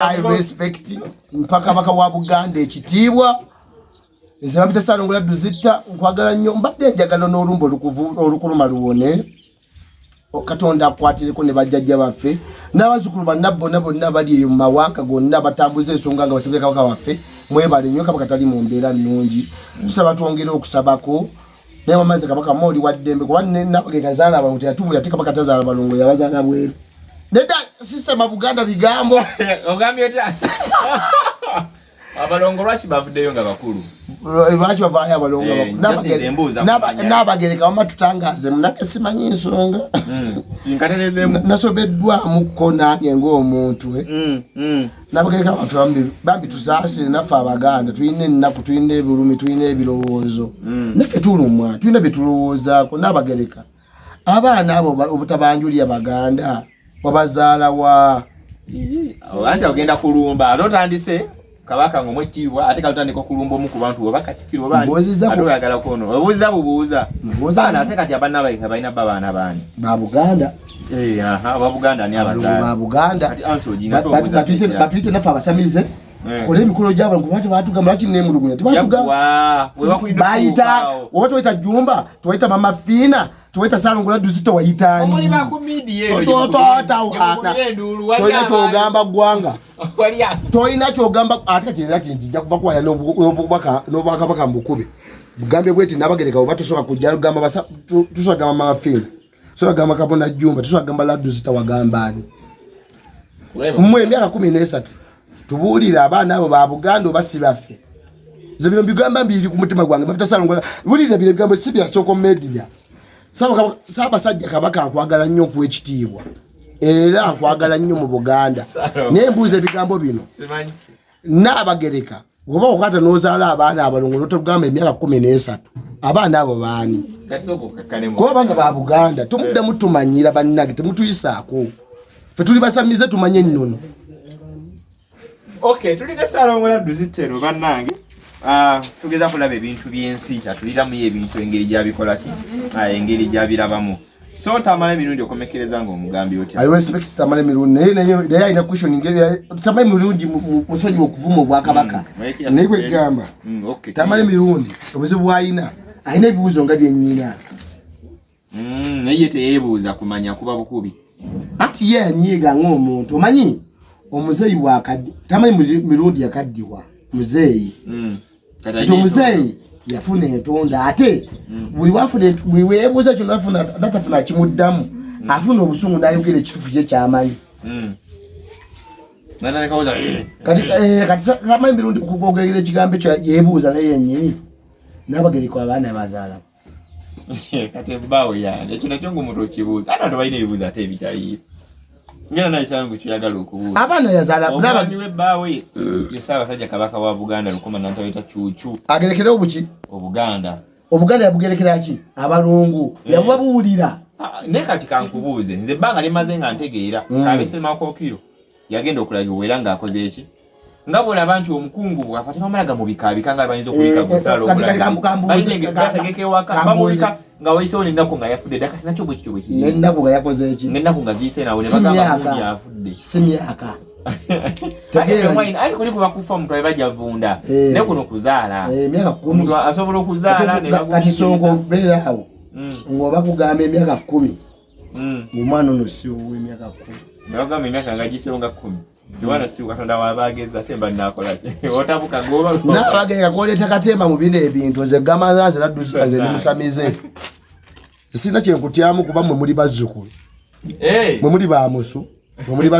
i respect. Mpaka baka wa buganda ekitiibwa. Nze bapita salongola duzitta nkwagala nnyo. Mbadde njagala n'olumba olukuluma luwone. Katonda akwatireko ne bajjajja baffe. N'abazzukulu banna bonna bonna bali eyo mu mawanga gonna batambuza ensonga nga basabye kabaka waffe. Mwebale nnyo kabaka tali mu mbeera nnungi. Tusaba twongere okusabako. Naye wamaze kabaka mooli wa ddembe kuba nabage gazaala balongo teyatubula ate kabaka tazaala balongo yabazaala bweru nedda sisitema buganda bigambo. Ogambye otya abalongo lwaki bavuddeyo nga bakulu? Lwaki bavaayo abalongo Eh, njasi nze mbuuza kumanya. n'abagereka wama tutangaze munake simanyi nsonga. Kinkaterezemu nasobeddwamuko nange ngaomuntu eh. nabagereka baffe bambi- bambi tusaasire naffe abaganda tulina ennaku tulina ebirumi tulina ebirowoozo. Naffe tulumwa tulina byetulowoozaako n'abagereka. Abaana abo ba- obutabanjulya baganda wabazaalawa anti ogenda kulumba. Ate otandise kabaka nga omwekitiibwa ate kalutandika okulumba omu ku bantu oba katikiro oyagala kwono obuuza bubuuza. Baana ate kati abaana baika balina ba baana baani babuganda ababuganda ani abazaala. Babuganda kati ansi ogina obuuza batuyite naffe abasamize. Eh. kola emikolo gyabo kuba tebatugamba lwaki nemulugunya tebatugamba bayita oba tewayita jumba tewayita mama fiina salongola duzito omuli wayitani bakumidiye Otototawana. tolina kyogamba ggwanga. Walya tolina kyogamba ate kati era ti nzija kuva n'obubaka- n'obwakabaka mbukube bugambe bweti nabagereka oba tusobola kujja basa- tu- tusobola gamba fiina tusobola gamba kabona jumba tusobola gamba laduzita wagambani mmwe emyaka kumi nesatu tubuulire abaana abo ba buganda oba si baffe. Ze bino bigamba mbiri ku mutima gwange mabitasalongola buliriza bino ebigambo si byasooka mu media saabasajja kabaka nkwagala nnyo okuwa ekitiibwa. Era nkwagala nnyo mu buganda. Naye mbuuza ebigambo bino. Naabagereka oba okwata n'ozaala abaana abalongo notugamba emyaka kumi nesatu abaana abo baani? Kati sooka okakkanemu kuba baana ba buganda tomuddamu tumanyira bannage temutuyisaako. Fe tuli basamize tumanye ennono. Okay tulina salongola duzitero bannange tugeza kulaba ebintu byensi atuliramu ebintu engeri gyabikolaki Ah, engeri gyabirabamu. So tamala emirundi okomekereza nga omugambi otya? I respect tamale mirundi naye naye alina question ngeri tamale mirundi mu- mu- musonyi okuvuma obwakabaka. Mm, naye kwegamba Mm, okay. tamale mirundi obuzibu bwalina alina ebibuuzo nga byenyina Mm, naye ye teyeebuuza kumanya kuba bukubi. Anti ye yanyiiga ng'omuntu omanyi? Omuzeeyi wakaddi tamale muzi- mirundi yakaddiwa muzeeyi. Kati omuzeeyi yafuna entonda ate. Buli wafuna buli weebuuza kino nafuna natafuna kimuddamu afuna obusungu n'ayogera ekitufu kye kyamanyi. Mm. Eh. kati eh, sa- kamanyi mirundi kukwogera ekigambo ekyo yeebuuza naye yennyini. N'abagereko abaana bazaala kati ebbaawe yange ekyo nakyo ngaomuntu okibuuza ate bantu balina ebibuuzo ate ebitaliyo ngena nayo kyangu kyoyagala okubuuza. Abaana yazaala omwami w'ebbaawe ye ssaabasajja kabaka wa buganda lukuma nantaweta cuucu agerekerewo buki obuganda. Obuganda yabugerekera ki? Abalungu. Yabubabuulira. Ah, naye kati kankubuuze nze ebbanga limaze nga ntegeera kabesemakokiro yagenda okulagibwa era ng'akoze eki nga bwolaba nti omukungu bwafa tebamalaga mu bikaabika nga bayinza okuyika Eh, kati- kati kambu- kambuuze- bategeka ewaka bamulika nga wayisewo n'ennaku nga yafudde dda kati nakyo bwe kityo bwe kiri nennaku nga yakoze eki ng'ennaku nga ziyise nawe ne Si bagamba myaka. gundi afudde si myaka ati kuli kuba kufa omuntu abajja vunda Eh. ne kuno kuzaala Eh, asobola okuzaala kati songa bagumiikiriza. okubeera awo Mm, ngaoba kugamba emyaka kumi mm. Omwana ono si ow'emyaka kumi. Nebagamba emyaka nga gisewo nga kkumi yowaana si katonda wabageza ate mba nakolaki otabuka goba nabagenda koleeta katemba mu bino ebintu nze gamazaze nadduzikaze nemusamize sirina kyenkutyamu kuba mwe muli bazzukulu. Mwe muli bamusu mwe muli